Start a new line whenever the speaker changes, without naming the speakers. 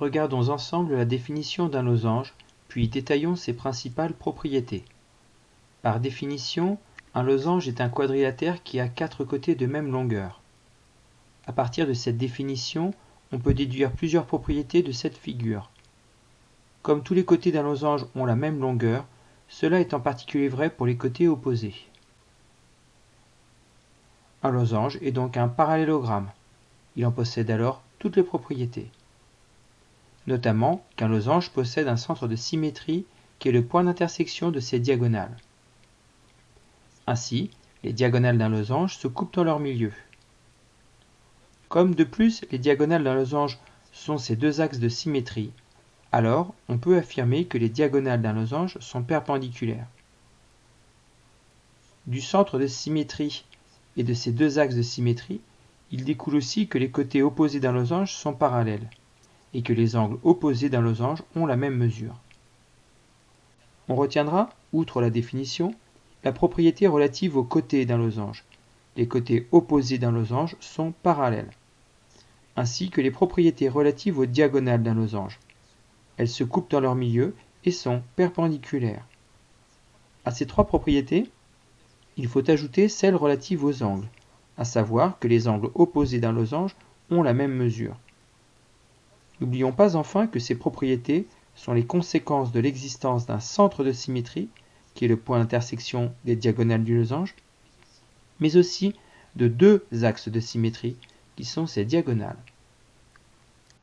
Regardons ensemble la définition d'un losange, puis détaillons ses principales propriétés. Par définition, un losange est un quadrilatère qui a quatre côtés de même longueur. À partir de cette définition, on peut déduire plusieurs propriétés de cette figure. Comme tous les côtés d'un losange ont la même longueur, cela est en particulier vrai pour les côtés opposés. Un losange est donc un parallélogramme. Il en possède alors toutes les propriétés notamment qu'un losange possède un centre de symétrie qui est le point d'intersection de ses diagonales. Ainsi, les diagonales d'un losange se coupent dans leur milieu. Comme de plus les diagonales d'un losange sont ces deux axes de symétrie, alors on peut affirmer que les diagonales d'un losange sont perpendiculaires. Du centre de symétrie et de ces deux axes de symétrie, il découle aussi que les côtés opposés d'un losange sont parallèles et que les angles opposés d'un losange ont la même mesure. On retiendra, outre la définition, la propriété relative aux côtés d'un losange. Les côtés opposés d'un losange sont parallèles, ainsi que les propriétés relatives aux diagonales d'un losange. Elles se coupent dans leur milieu et sont perpendiculaires. À ces trois propriétés, il faut ajouter celles relatives aux angles, à savoir que les angles opposés d'un losange ont la même mesure. N'oublions pas enfin que ces propriétés sont les conséquences de l'existence d'un centre de symétrie, qui est le point d'intersection des diagonales du losange, mais aussi de deux axes de symétrie, qui sont ces diagonales.